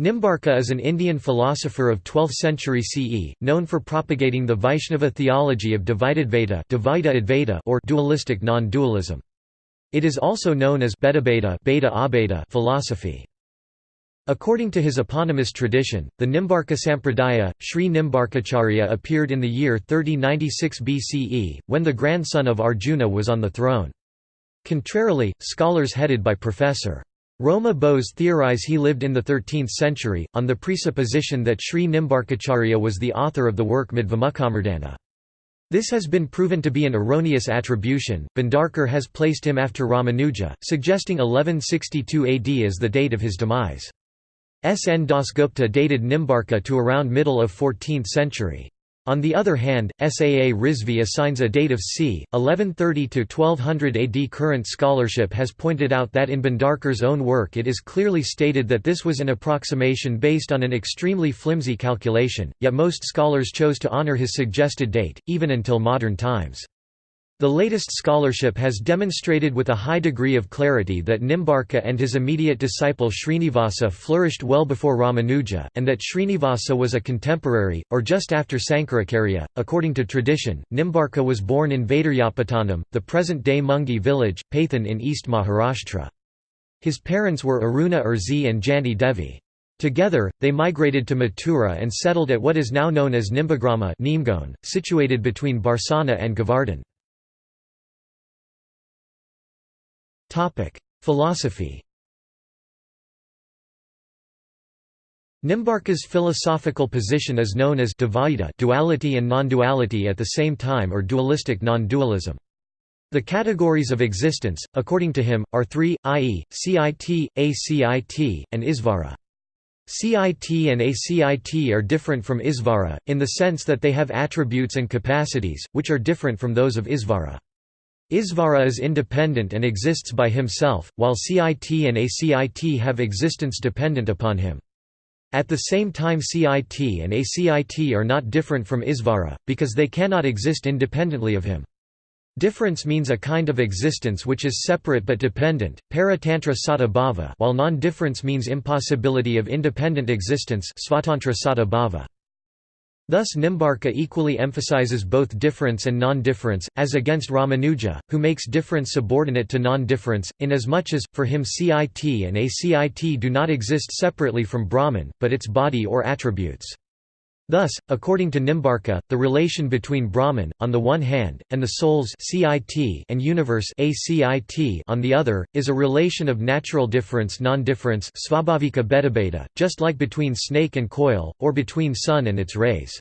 Nimbarka is an Indian philosopher of 12th century CE, known for propagating the Vaishnava theology of Dvaita or dualistic non-dualism. It is also known as Beta philosophy. According to his eponymous tradition, the Nimbarka Sampradaya, Sri Nimbarkacharya appeared in the year 3096 BCE, when the grandson of Arjuna was on the throne. Contrarily, scholars headed by Professor. Roma Bose theorize he lived in the 13th century, on the presupposition that Sri Nimbarkacharya was the author of the work Madhvamukhamardana. This has been proven to be an erroneous attribution. Bhandarkar has placed him after Ramanuja, suggesting 1162 AD as the date of his demise. S. N. Dasgupta dated Nimbarka to around middle of 14th century. On the other hand, Saa Rizvi assigns a date of c. 1130–1200 AD. Current scholarship has pointed out that in Bhandarkar's own work it is clearly stated that this was an approximation based on an extremely flimsy calculation, yet most scholars chose to honor his suggested date, even until modern times. The latest scholarship has demonstrated with a high degree of clarity that Nimbarka and his immediate disciple Srinivasa flourished well before Ramanuja, and that Srinivasa was a contemporary, or just after Sankaracharya. According to tradition, Nimbarka was born in Vaidaryapatanam, the present-day Mungi village, Paithan in East Maharashtra. His parents were Aruna Urzi and Janti Devi. Together, they migrated to Mathura and settled at what is now known as Nimbagrama situated between Barsana and Govardhan. Philosophy Nimbarka's philosophical position is known as Dvaita duality and non-duality at the same time or dualistic non-dualism. The categories of existence, according to him, are three, i.e., CIT, ACIT, and Isvara. CIT and ACIT are different from Isvara, in the sense that they have attributes and capacities, which are different from those of Isvara. Isvara is independent and exists by himself, while CIT and ACIT have existence dependent upon him. At the same time CIT and ACIT are not different from Isvara, because they cannot exist independently of him. Difference means a kind of existence which is separate but dependent, paratantra bhava, while non-difference means impossibility of independent existence svatantra bhava. Thus Nimbarka equally emphasizes both difference and non-difference, as against Ramanuja, who makes difference subordinate to non-difference, inasmuch as, for him CIT and ACIT do not exist separately from Brahman, but its body or attributes. Thus, according to Nimbarka, the relation between Brahman, on the one hand, and the souls and universe on the other, is a relation of natural difference non-difference just like between snake and coil, or between sun and its rays.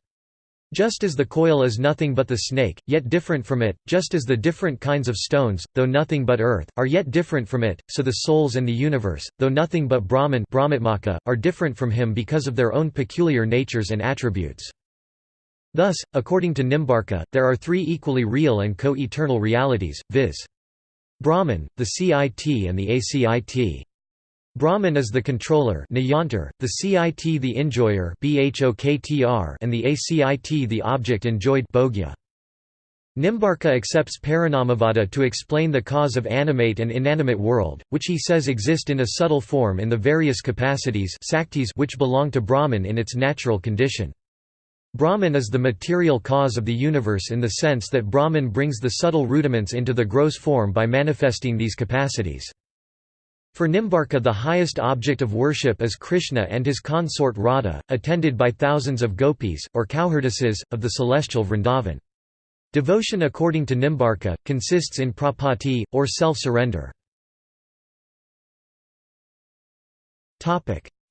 Just as the coil is nothing but the snake, yet different from it, just as the different kinds of stones, though nothing but earth, are yet different from it, so the souls and the universe, though nothing but Brahman are different from him because of their own peculiar natures and attributes. Thus, according to Nimbarka, there are three equally real and co-eternal realities, viz. Brahman, the CIT and the ACIT. Brahman is the controller the CIT the enjoyer and the ACIT the object enjoyed bhogya. Nimbarka accepts Parinamavada to explain the cause of animate and inanimate world, which he says exist in a subtle form in the various capacities which belong to Brahman in its natural condition. Brahman is the material cause of the universe in the sense that Brahman brings the subtle rudiments into the gross form by manifesting these capacities. For Nimbarka the highest object of worship is Krishna and his consort Radha, attended by thousands of gopis, or cowherdesses, of the celestial Vrindavan. Devotion according to Nimbarka, consists in prapatti, or self-surrender.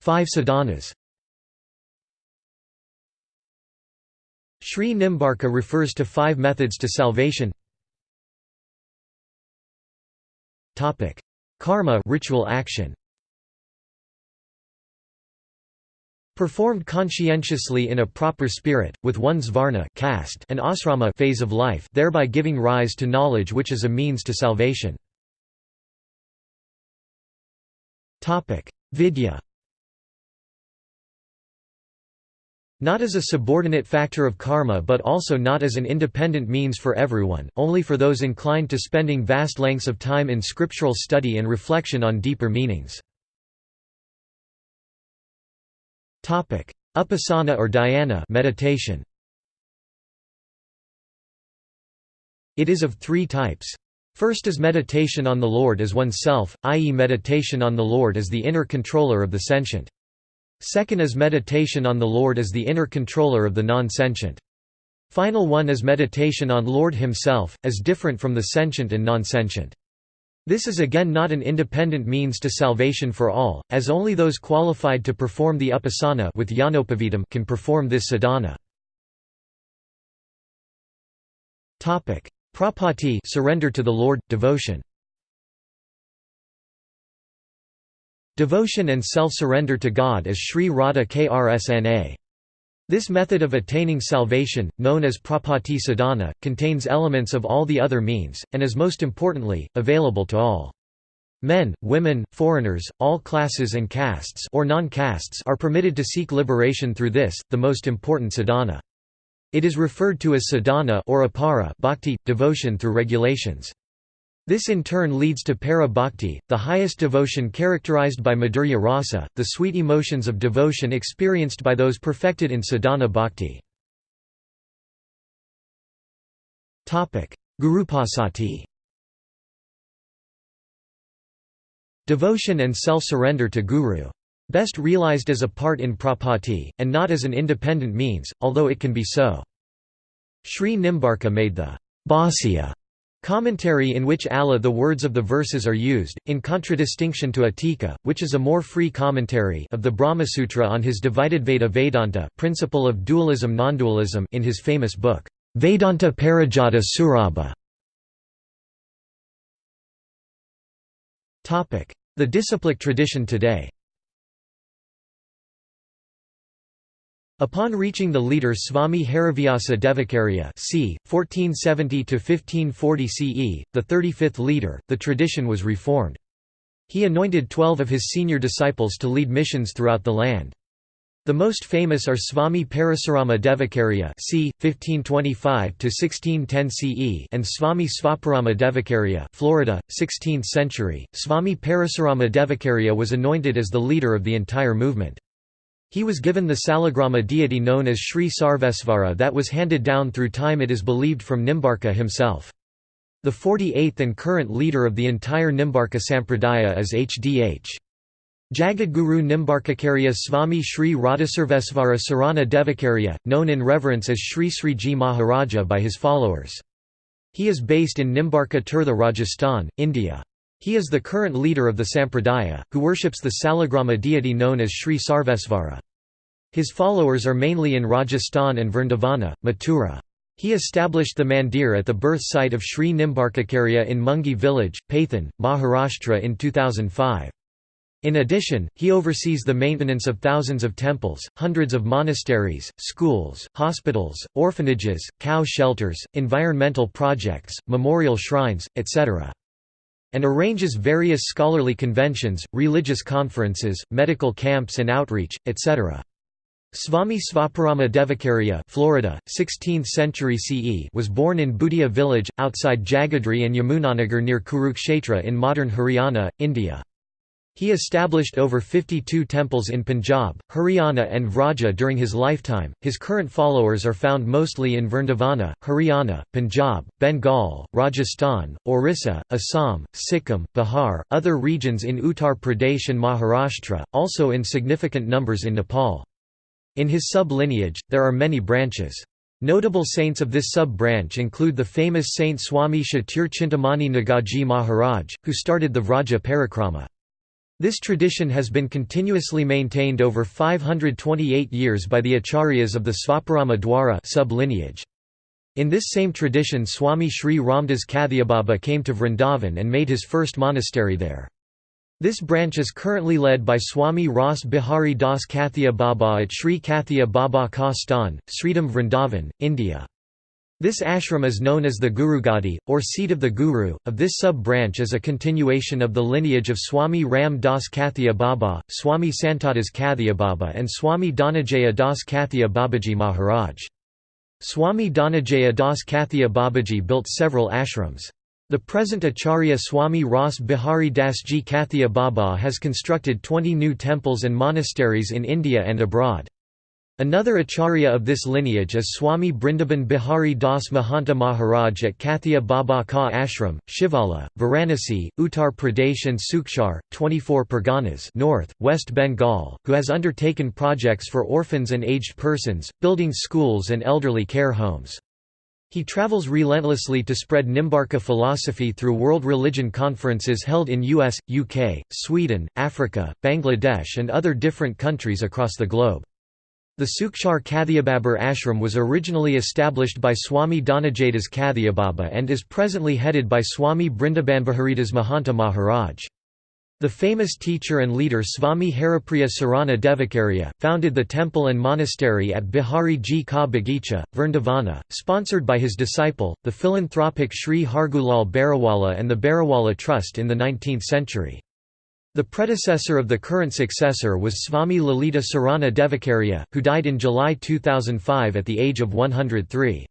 Five sadhanas Sri Nimbarka refers to five methods to salvation Karma ritual action. Performed conscientiously in a proper spirit, with one's varna caste and asrama phase of life thereby giving rise to knowledge which is a means to salvation. Vidya Not as a subordinate factor of karma but also not as an independent means for everyone, only for those inclined to spending vast lengths of time in scriptural study and reflection on deeper meanings. Upasana or dhyana meditation. It is of three types. First is meditation on the Lord as oneself, i.e. meditation on the Lord as the inner controller of the sentient. Second is meditation on the Lord as the inner controller of the non-sentient. Final one is meditation on Lord himself, as different from the sentient and non-sentient. This is again not an independent means to salvation for all, as only those qualified to perform the upasana with can perform this sadhana. Prapatti surrender to the Lord, devotion Devotion and self-surrender to God as Sri Radha Krsna. This method of attaining salvation, known as prapatti sadhana, contains elements of all the other means, and is most importantly, available to all. Men, women, foreigners, all classes and castes or non-castes are permitted to seek liberation through this, the most important sadhana. It is referred to as sadhana or apara bhakti, devotion through regulations. This in turn leads to para bhakti, the highest devotion characterized by madhurya rasa, the sweet emotions of devotion experienced by those perfected in sadhana bhakti. Gurupasati Devotion and self-surrender to Guru. Best realized as a part in prapatti, and not as an independent means, although it can be so. Sri Nimbarka made the Bhāsya commentary in which Allah the words of the verses are used, in contradistinction to Atika, which is a more free commentary of the Brahmasutra on his divided Veda Vedanta principle of dualism-nondualism in his famous book, Vedanta Parijata Saurabha. The disciplic tradition today Upon reaching the leader Swami Harivyasa Devakarya c. 1470–1540 CE, the 35th leader, the tradition was reformed. He anointed twelve of his senior disciples to lead missions throughout the land. The most famous are Swami Parasurama Devakarya c. 1525–1610 CE and Swami Svaparama Devakarya Florida, 16th century. Swami Parasurama Devakarya was anointed as the leader of the entire movement. He was given the salagrama deity known as Sri Sarvesvara that was handed down through time it is believed from Nimbarka himself. The 48th and current leader of the entire Nimbarka Sampradaya is H.D.H. Jagadguru Nimbarkakarya Swami Sri Radhasarvesvara Sarana Devakarya, known in reverence as Sri Sri Ji Maharaja by his followers. He is based in Nimbarka Tirtha Rajasthan, India. He is the current leader of the Sampradaya, who worships the Salagrama deity known as Sri Sarvesvara. His followers are mainly in Rajasthan and Vrindavana, Mathura. He established the mandir at the birth site of Sri Nimbarkakarya in Mungi village, Paithan, Maharashtra in 2005. In addition, he oversees the maintenance of thousands of temples, hundreds of monasteries, schools, hospitals, orphanages, cow shelters, environmental projects, memorial shrines, etc and arranges various scholarly conventions, religious conferences, medical camps and outreach, etc. Swami Svaparama Devakarya Florida, 16th century CE was born in Bhutia village, outside Jagadri and Yamunanagar near Kurukshetra in modern Haryana, India. He established over 52 temples in Punjab, Haryana, and Vraja during his lifetime. His current followers are found mostly in Vrindavana, Haryana, Punjab, Bengal, Rajasthan, Orissa, Assam, Sikkim, Bihar, other regions in Uttar Pradesh and Maharashtra, also in significant numbers in Nepal. In his sub-lineage, there are many branches. Notable saints of this sub-branch include the famous Saint Swami Shatir Chintamani Nagaji Maharaj, who started the Vraja Parikrama. This tradition has been continuously maintained over 528 years by the acharyas of the Svaparama Dwara sub-lineage. In this same tradition Swami Sri Ramdas Kathiababa came to Vrindavan and made his first monastery there. This branch is currently led by Swami Ras Bihari Das Kathia Baba at Sri Kathia Baba Ka Stan, Sridham Vrindavan, India. This ashram is known as the Gurugadi, or seat of the Guru. Of this sub-branch is a continuation of the lineage of Swami Ram Das Kathia Baba, Swami Santadas Kathia Baba and Swami Dhananjaya Das Kathia Babaji Maharaj. Swami Dhananjaya Das Kathia Babaji built several ashrams. The present Acharya Swami Ras Bihari Dasji Kathia Baba has constructed 20 new temples and monasteries in India and abroad. Another acharya of this lineage is Swami Brindaban Bihari Das Mahanta Maharaj at Kathia Baba Ka Ashram, Shivala, Varanasi, Uttar Pradesh and Sukchar, 24 Parganas north, West Bengal, who has undertaken projects for orphans and aged persons, building schools and elderly care homes. He travels relentlessly to spread Nimbarka philosophy through world religion conferences held in US, UK, Sweden, Africa, Bangladesh and other different countries across the globe. The Sukchar Kathiababar ashram was originally established by Swami Dhanajaidas Kathiababa and is presently headed by Swami Brindabanbaharidas Mahanta Maharaj. The famous teacher and leader Swami Haripriya Sarana Devakarya, founded the temple and monastery at Bihari Ji Ka Bagicha, Vrindavana, sponsored by his disciple, the philanthropic Sri Hargulal Bariwala and the Bariwala Trust in the 19th century. The predecessor of the current successor was Swami Lalita Sarana Devakarya, who died in July 2005 at the age of 103.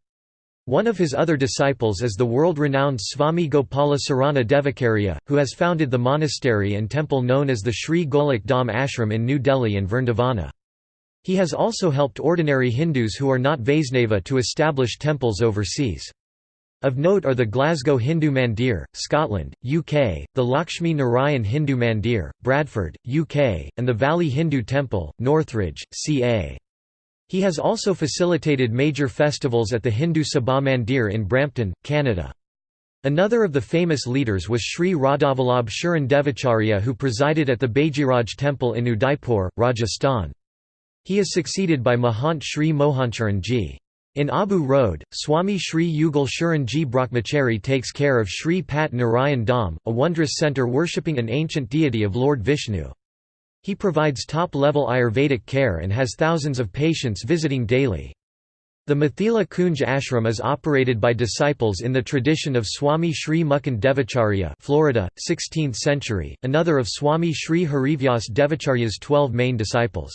One of his other disciples is the world-renowned Swami Gopala Sarana Devakarya, who has founded the monastery and temple known as the Sri Golok Dham Ashram in New Delhi and Vrindavana. He has also helped ordinary Hindus who are not Vaisnava to establish temples overseas. Of note are the Glasgow Hindu Mandir, Scotland, UK, the Lakshmi Narayan Hindu Mandir, Bradford, UK, and the Valley Hindu Temple, Northridge, CA. He has also facilitated major festivals at the Hindu Sabha Mandir in Brampton, Canada. Another of the famous leaders was Sri Radhavallabh Sharan Devacharya who presided at the Bajiraj temple in Udaipur, Rajasthan. He is succeeded by Mahant Sri Mohancharan ji. In Abu Road, Swami Sri Yugal Sharan ji Brahmachari takes care of Sri Pat Narayan Dham, a wondrous centre worshipping an ancient deity of Lord Vishnu. He provides top-level Ayurvedic care and has thousands of patients visiting daily. The Mathila Kunj ashram is operated by disciples in the tradition of Swami Sri Mukund Devacharya Florida, 16th century, another of Swami Sri Harivyas Devacharya's twelve main disciples.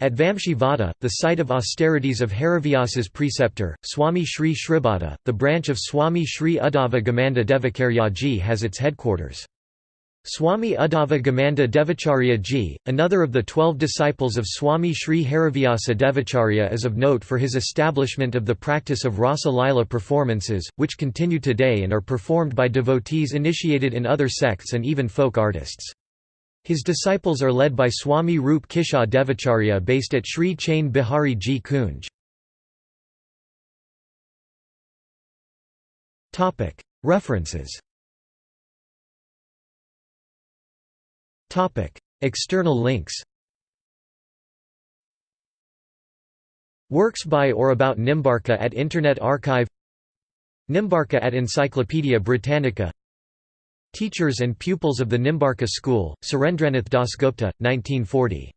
At Vamshivada, the site of austerities of Harivyas's preceptor, Swami Sri Shribhata, the branch of Swami Sri Uddhava Gamanda Devakaryaji has its headquarters. Swami Uddhava Gamanda Devacharya ji, another of the twelve disciples of Swami Sri Harivyasa Devacharya is of note for his establishment of the practice of Rasa Lila performances, which continue today and are performed by devotees initiated in other sects and even folk artists. His disciples are led by Swami Rup Kisha Devacharya based at Sri Chain Bihari ji Kunj. References. External links. Works by or about Nimbarka at Internet Archive. Nimbarka at Encyclopaedia Britannica Teachers and pupils of the Nimbarka School, Surendranath Dasgupta, 1940